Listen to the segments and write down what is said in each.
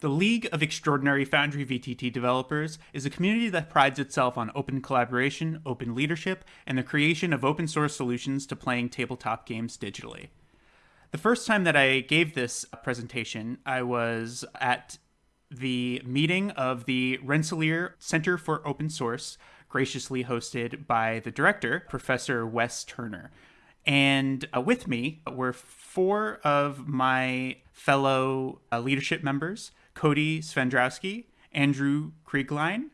The League of Extraordinary Foundry VTT Developers is a community that prides itself on open collaboration, open leadership, and the creation of open source solutions to playing tabletop games digitally. The first time that I gave this presentation, I was at the meeting of the Rensselaer Center for Open Source, graciously hosted by the director, Professor Wes Turner. And uh, with me were four of my fellow uh, leadership members Cody Swendrowski, Andrew Krigline,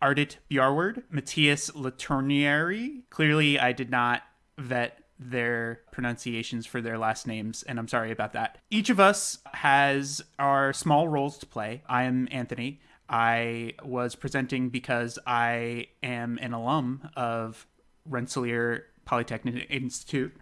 Ardit Bjarward, Matthias Latournieri. Clearly, I did not vet their pronunciations for their last names, and I'm sorry about that. Each of us has our small roles to play. I am Anthony. I was presenting because I am an alum of Rensselaer Polytechnic Institute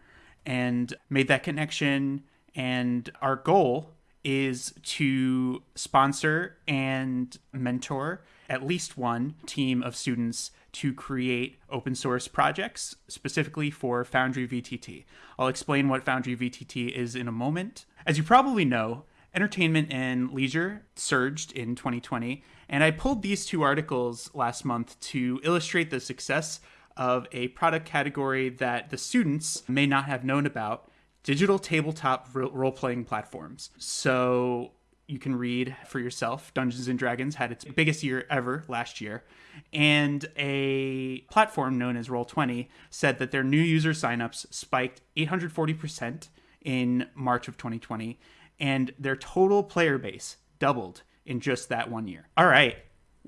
and made that connection. And our goal is to sponsor and mentor at least one team of students to create open source projects specifically for Foundry VTT. I'll explain what Foundry VTT is in a moment. As you probably know, entertainment and leisure surged in 2020, and I pulled these two articles last month to illustrate the success of a product category that the students may not have known about digital tabletop role playing platforms. So you can read for yourself. Dungeons and Dragons had its biggest year ever last year, and a platform known as Roll20 said that their new user signups spiked 840% in March of 2020, and their total player base doubled in just that one year. All right,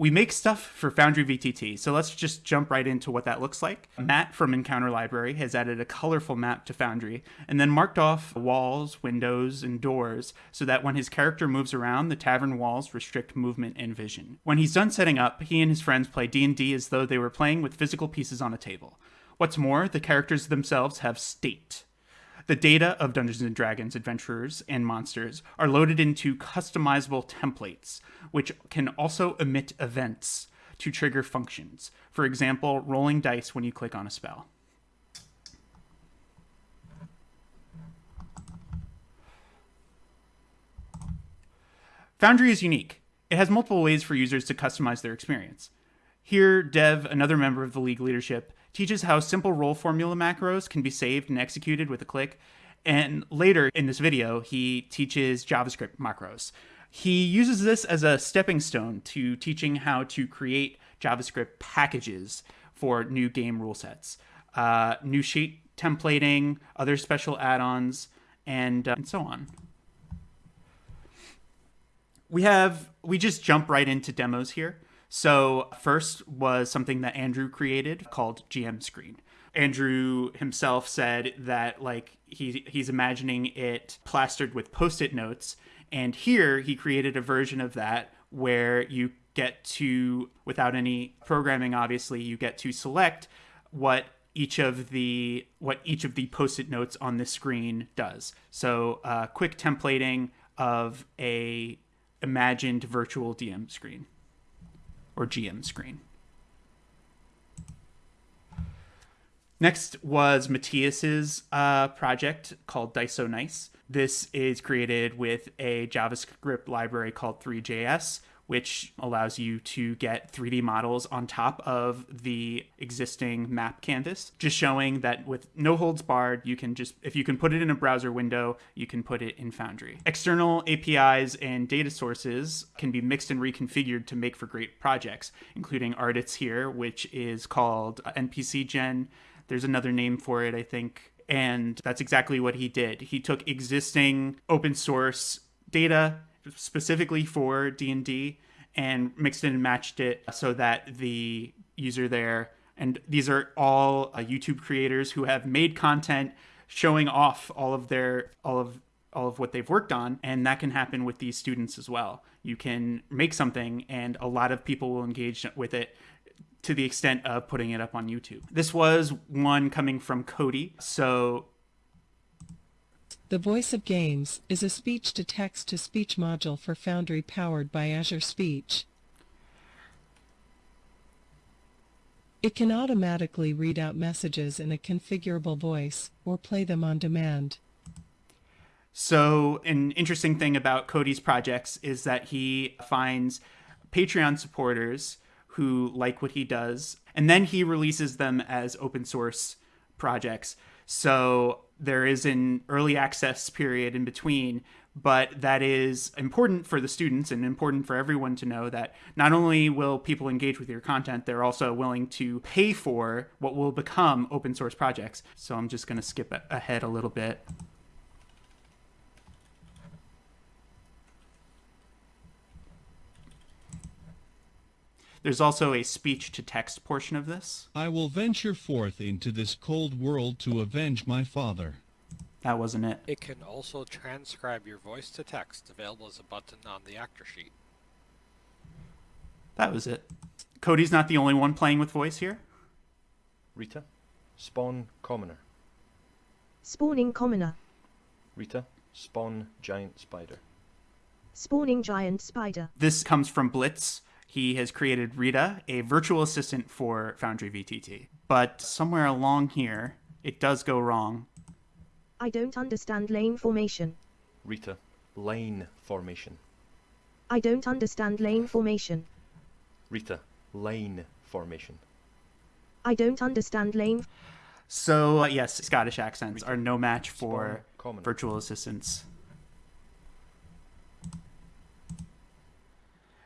we make stuff for Foundry VTT, so let's just jump right into what that looks like. Mm-hmm. Matt from Encounter Library has added a colorful map to Foundry and then marked off walls, windows, and doors so that when his character moves around, the tavern walls restrict movement and vision. When he's done setting up, he and his friends play D&D as though they were playing with physical pieces on a table. What's more, the characters themselves have state. The data of Dungeons and Dragons adventurers and monsters are loaded into customizable templates, which can also emit events to trigger functions. For example, rolling dice when you click on a spell. Foundry is unique. It has multiple ways for users to customize their experience. Here, Dev, another member of the League leadership, teaches how simple roll formula macros can be saved and executed with a click. And later in this video, he teaches JavaScript macros. He uses this as a stepping stone to teaching how to create JavaScript packages for new game rule sets, uh, new sheet templating, other special add-ons, and, uh, and so on. We have, we just jump right into demos here. So, first was something that Andrew created called GM Screen. Andrew himself said that like he he's imagining it plastered with post-it notes and here he created a version of that where you get to without any programming obviously you get to select what each of the what each of the post-it notes on the screen does. So, uh, quick templating of a imagined virtual DM screen or GM screen. Next was Matthias's uh, project called Dice Nice. This is created with a JavaScript library called Three.js, which allows you to get 3D models on top of the existing map canvas, just showing that with no holds barred, you can just, if you can put it in a browser window, you can put it in Foundry. External APIs and data sources can be mixed and reconfigured to make for great projects, including Ardit's here, which is called NPC Gen. There's another name for it, I think. And that's exactly what he did. He took existing open source data specifically for D&D and mixed and matched it so that the user there and these are all uh, YouTube creators who have made content showing off all of their all of all of what they've worked on and that can happen with these students as well. You can make something and a lot of people will engage with it to the extent of putting it up on YouTube. This was one coming from Cody. So the Voice of Games is a speech-to-text-to-speech module for Foundry powered by Azure Speech. It can automatically read out messages in a configurable voice or play them on demand. So, an interesting thing about Cody's projects is that he finds Patreon supporters who like what he does, and then he releases them as open source projects. So, there is an early access period in between but that is important for the students and important for everyone to know that not only will people engage with your content, they're also willing to pay for what will become open source projects. So I'm just going to skip ahead a little bit. There's also a speech to text portion of this. I will venture forth into this cold world to avenge my father. That wasn't it. It can also transcribe your voice to text, available as a button on the actor sheet. That was it. Cody's not the only one playing with voice here. Rita, spawn commoner. Spawning commoner. Rita, spawn giant spider. Spawning giant spider. This comes from Blitz. He has created Rita, a virtual assistant for Foundry VTT. But somewhere along here, it does go wrong I don't understand lane formation. Rita, lane formation. I don't understand lane formation. Rita, lane formation. I don't understand lane. So, uh, yes, Scottish accents are no match for virtual assistants.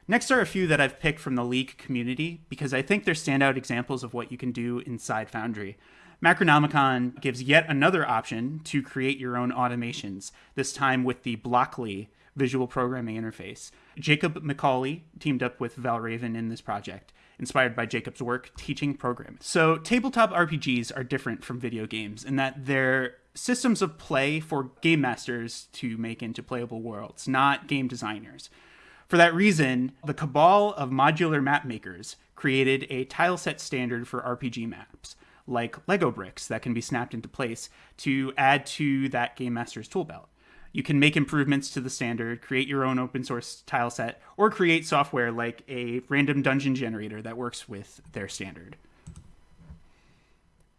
Next are a few that I've picked from the League community because I think they're standout examples of what you can do inside Foundry. Macronomicon gives yet another option to create your own automations, this time with the Blockly visual programming interface. Jacob McCauley teamed up with Valraven in this project, inspired by Jacob's work teaching programming. So, tabletop RPGs are different from video games in that they're systems of play for game masters to make into playable worlds, not game designers. For that reason, the cabal of modular map makers created a tileset standard for RPG maps like Lego bricks that can be snapped into place to add to that Game Master's tool belt. You can make improvements to the standard, create your own open source tile set, or create software like a random dungeon generator that works with their standard.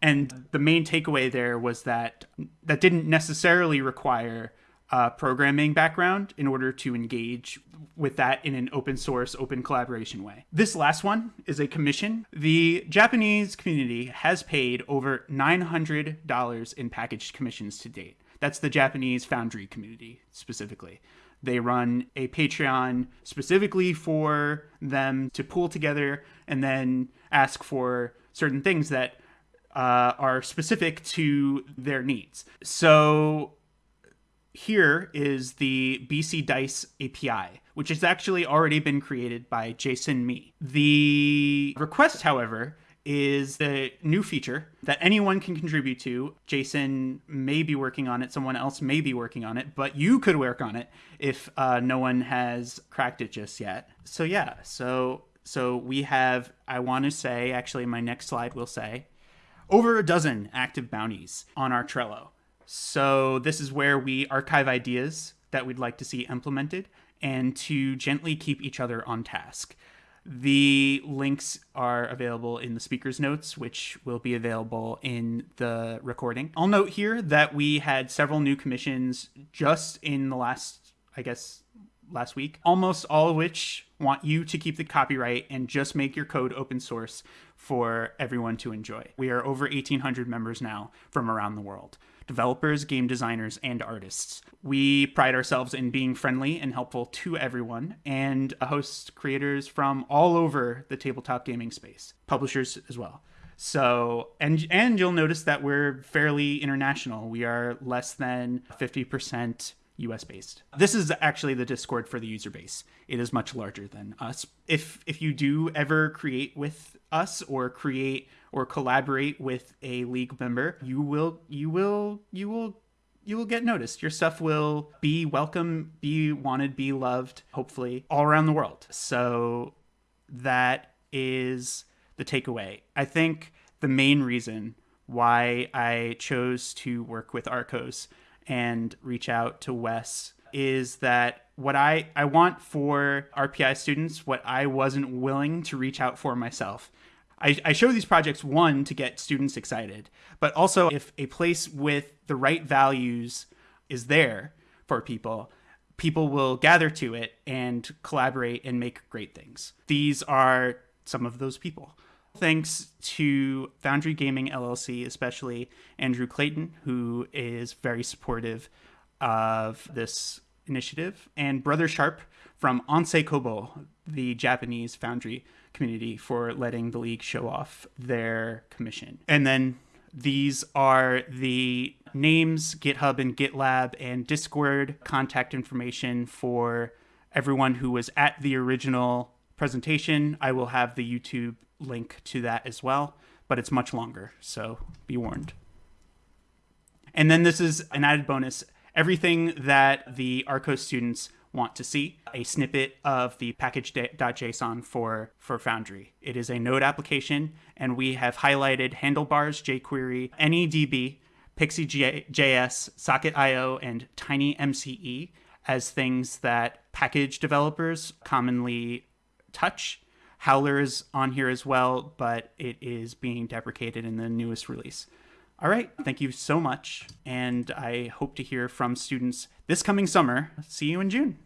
And the main takeaway there was that that didn't necessarily require a programming background in order to engage with that in an open source, open collaboration way. This last one is a commission. The Japanese community has paid over $900 in packaged commissions to date. That's the Japanese Foundry community specifically. They run a Patreon specifically for them to pool together and then ask for certain things that uh, are specific to their needs. So here is the BC Dice API, which has actually already been created by Jason Me. The request, however, is the new feature that anyone can contribute to. Jason may be working on it, someone else may be working on it, but you could work on it if uh, no one has cracked it just yet. So yeah, so so we have I want to say actually my next slide will say over a dozen active bounties on our Trello. So this is where we archive ideas that we'd like to see implemented and to gently keep each other on task. The links are available in the speaker's notes, which will be available in the recording. I'll note here that we had several new commissions just in the last, I guess, last week, almost all of which want you to keep the copyright and just make your code open source for everyone to enjoy. We are over 1,800 members now from around the world developers, game designers, and artists. We pride ourselves in being friendly and helpful to everyone and host creators from all over the tabletop gaming space, publishers as well. So, and and you'll notice that we're fairly international. We are less than 50% US based. This is actually the Discord for the user base. It is much larger than us. If if you do ever create with us or create or collaborate with a league member, you will you will you will you will get noticed. Your stuff will be welcome, be wanted, be loved, hopefully, all around the world. So that is the takeaway. I think the main reason why I chose to work with RCOS and reach out to Wes is that what I, I want for RPI students, what I wasn't willing to reach out for myself. I, I show these projects one to get students excited, but also if a place with the right values is there for people, people will gather to it and collaborate and make great things. These are some of those people. Thanks to Foundry Gaming LLC, especially Andrew Clayton, who is very supportive of this initiative, and Brother Sharp from Ansei Kobo, the Japanese Foundry community, for letting the league show off their commission. And then these are the names, GitHub and GitLab, and Discord contact information for everyone who was at the original presentation. I will have the YouTube link to that as well, but it's much longer, so be warned. And then this is an added bonus everything that the RCOS students want to see a snippet of the package.json for for Foundry. It is a Node application, and we have highlighted handlebars, jQuery, NEDB, PIXI.js, Socket.io, and TinyMCE as things that package developers commonly touch. Howler is on here as well, but it is being deprecated in the newest release. All right, thank you so much, and I hope to hear from students this coming summer. See you in June.